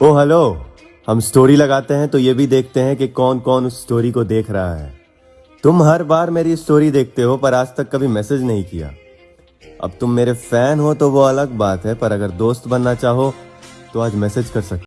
ओ hello हम story लगाते हैं तो ये भी देखते हैं कि कौन कौन उस स्टोरी को देख रहा है। तुम हर बार मेरी स्टोरी देखते हो, पर आज तक कभी मैसेज नहीं किया। अब तुम मेरे फ़ैन हो तो वो अलग बात है, पर अगर दोस्त बनना चाहो तो आज मैसेज कर सकते